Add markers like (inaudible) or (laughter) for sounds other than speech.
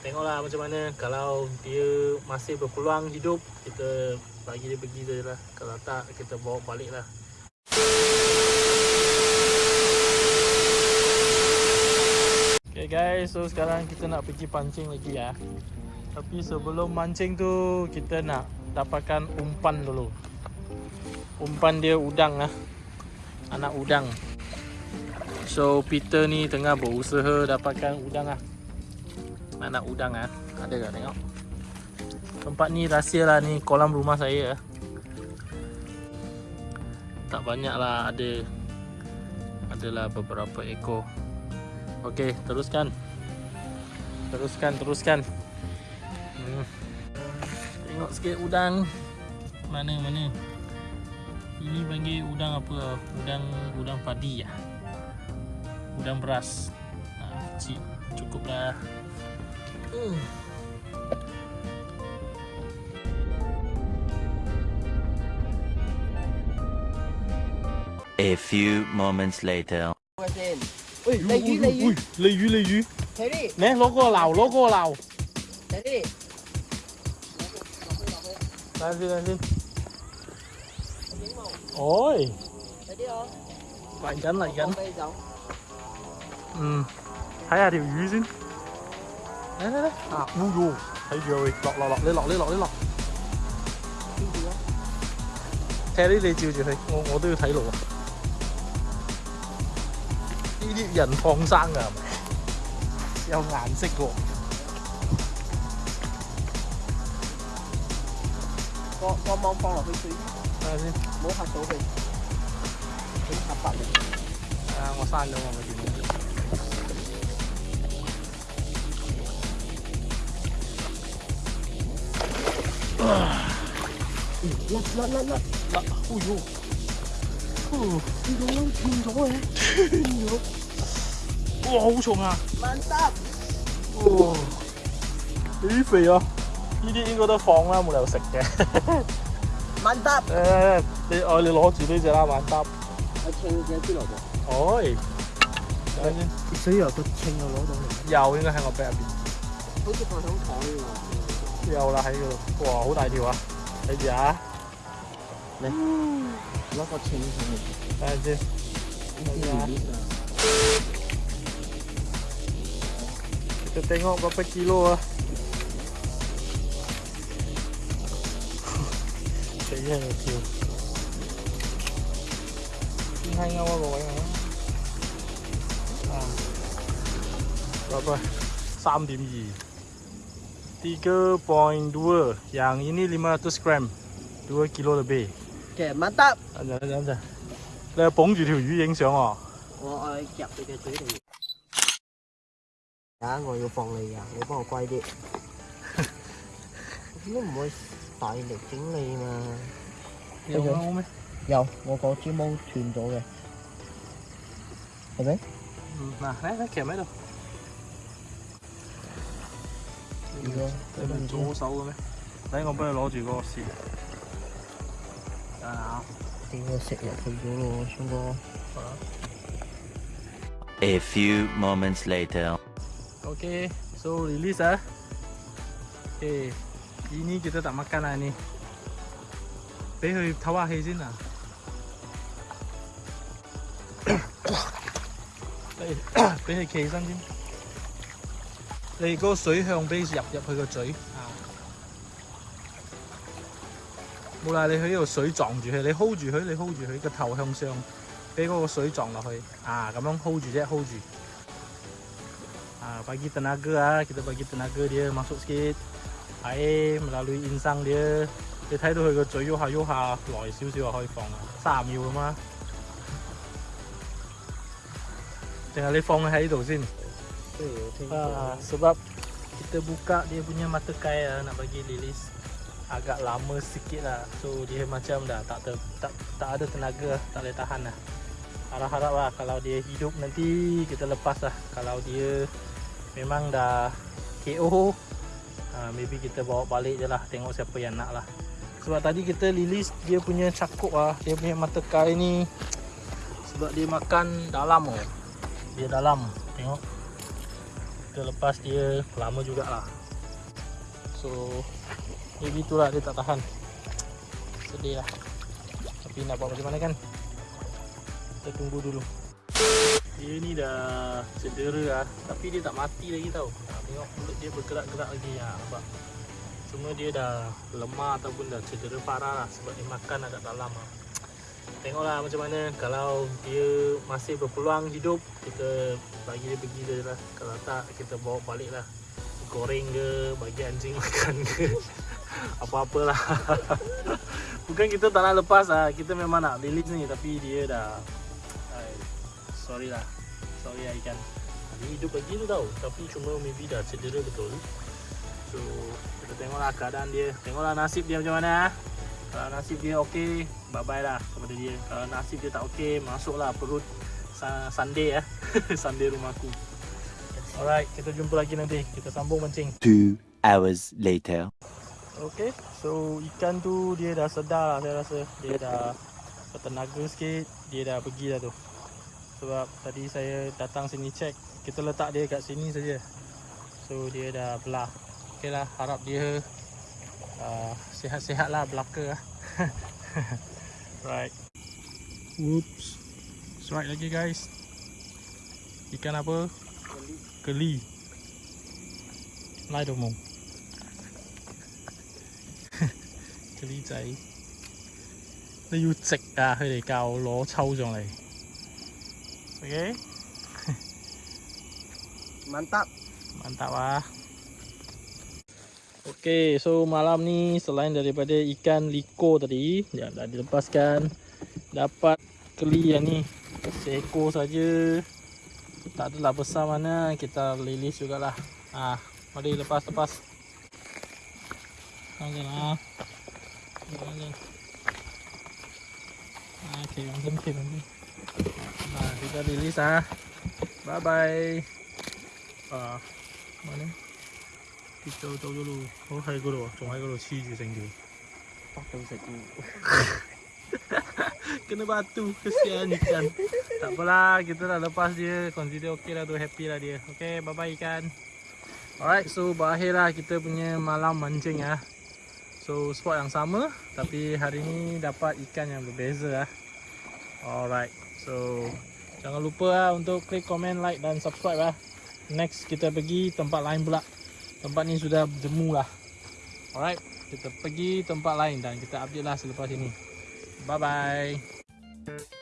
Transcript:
Tengoklah macam mana Kalau dia masih berpeluang hidup Kita bagi dia pergi je lah Kalau tak kita bawa balik lah Okay guys, so sekarang kita nak pergi pancing lagi ya. Tapi sebelum mancing tu Kita nak dapatkan umpan dulu. Umpan dia udang lah Anak udang. So Peter ni tengah berusaha dapatkan udang lah Anak udang ah. Ada tak? Tengok. Tempat ni rahsia lah ni kolam rumah saya Tak banyak lah ada. Adalah beberapa ekor. Okey teruskan. Teruskan teruskan. Hmm. Tengok sikit udang. Mana mana? Ini panggil udang apa? Udang udang padi lah Udang beras. Ha, Kecil. Cukup A few moments later. Ui, lấy dưới, lấy dưới. Lấy dưới, lấy dưới. Thế đi. Nè, lố cô lào, lố cô lào. Thế đi. Làm đi. làm gì? Ôi. Thế đi không? Lại gắn, lại gắn. Ừ. Thấy à điều dưới xin đấy đấy đấy à vui luôn thấy rồi lọt lọt lọt lên lọt lên lọt lên lọt. Thế đấy đi chiều chiều thấy ngồi ngồi tôi thấy luôn đi đi dần phong sang à. Theo ngàn xích luôn có có mong phong là cái gì à đi, muốn hạt số gì muốn hạt bạn. À ngồi sang đâu mà mình đi. 甩甩甩甩，嗱，哎呦，哦呢个都断咗嘅，哇，好重啊！万得，哇，几肥啊！呢啲应该都放啦，冇理由食嘅。万得，诶，你哦，你攞住呢只啦，玩搭。我称嘅边度噃？哎，睇下先，水油个称又攞到嚟，有应该喺我背入边。好似放响台喎。 有啦喺嗰度，哇，好大条啊！睇住啊，攞个称上嚟，睇下先。呢啲系呢 Kita tengok berapa kilo lah. Kayaknya kecil. Ini hanya awal bawah yang ah. Berapa? 3.2 3.2 Yang ini 500 gram 2 kilo lebih 嘅万得， 等阵等阵你系捧住条鱼影相喎我爱夹你嘅嘴嚟。啊！我要放你啊！你帮我乖啲，点解唔会大力整你嘛？有冇咩？有，我个支毛断咗嘅，系咪？嗯，嗱，嚟嚟骑喺度 如果你唔系做好手嘅咩？等我帮你攞住嗰个线。啊，屌我食入去咗咯，聪哥。 A few moments later. Okay, so release ah. Okay, ini kita tak makan lah ni. 俾佢唞下气先啊！俾俾佢企起身先。 你嗰個水向俾入入去個嘴啊！冇啦，你喺呢度水撞住佢，你 hold 住佢，你 hold 住佢個頭向上，俾嗰個水撞落去啊！咁樣 hold 住啫，hold 住。Ah, bagi tenaga ah, kita bagi tenaga dia masuk sikit. Air melalui insang dia. 你睇到佢個嘴喐下喐下，耐少少就可以放啦，三十秒咁嘛。定係你放喺度先？Ah, sebab kita buka dia punya mata kai ah, nak bagi lilis agak lama sikit lah. So dia macam dah tak ter, tak tak ada tenaga, tak boleh tahan lah. Harap-harap lah kalau dia hidup nanti kita lepas lah. Kalau dia memang dah KO ha, maybe kita bawa balik je lah tengok siapa yang nak lah sebab tadi kita release dia punya cakuk lah dia punya mata kai ni sebab dia makan dalam oh. dia dalam tengok kita lepas dia lama jugalah. So maybe itulah dia tak tahan. Sedih lah. Tapi nak buat macam mana kan? Kita tunggu dulu. Dia ni dah cedera lah. Tapi dia tak mati lagi tau. Tengok mulut dia bergerak-gerak lagi. Ha, nampak? Cuma dia dah lemah ataupun dah cedera parah lah sebab dia makan agak dalam lah. Tengoklah macam mana kalau dia masih berpeluang hidup kita bagi dia pergi je lah. Kalau tak kita bawa balik lah. Goreng ke bagi anjing (laughs) makan ke apa-apalah (laughs) bukan kita tak nak lepas lah. Kita memang nak release ni tapi dia dah ay, sorry lah. Sorry lah ikan dia hidup lagi tu tau. Tapi cuma maybe dah cedera betul. So kita tengoklah keadaan dia. Tengoklah nasib dia macam mana ah. Kalau nasib dia okey bye bye lah kepada dia. Kalau nasib dia tak okey masuklah perut Sunday ya. (laughs) Sunday rumahku alright kita jumpa lagi nanti. Kita sambung mancing. Two hours later. Okay, so ikan tu dia dah sedar. Lah saya rasa Dia dah bertenaga sikit, dia dah pergi dah tu. Sebab tadi saya datang sini check. Kita letak dia kat sini saja. So dia dah belah. Okay lah, harap dia uh, Sihat-sihat lah belaka lah (laughs) Right Whoops Strike lagi guys Ikan apa? Keli Lai đồ mùng (laughs) 嗰啲仔，你要直啊！佢哋教我攞抽上嚟，OK， (laughs) Mantap. mantap ah. Okay, so malam ni selain daripada ikan liko tadi yang dah dilepaskan, dapat keli yang ni seekor saja. Tak adalah besar mana, kita lilis jugalah. Ah, mari lepas lepas. Jangan lah. Jangan. Ah, okay, jangan okay, jangan. Nah, kita lilis ah. Bye bye. Ah, mana? 跌咗走咗路，好喺嗰度啊，仲喺嗰度黐住成条。八度食菇，跟住八度去先先，打不啦，跟住啦，都 pass 啲，感觉都 OK tu happy lah dia.，OK，Alright so berakhir lah kita punya malam mancing ya. So spot yang sama, tapi hari ni dapat ikan yang berbeza lah. Alright, so jangan lupa lah untuk klik komen, like dan subscribe lah. Next kita pergi tempat lain pula. Tempat ni sudah jemu lah. Alright, kita pergi tempat lain dan kita update lah selepas ini. Bye bye.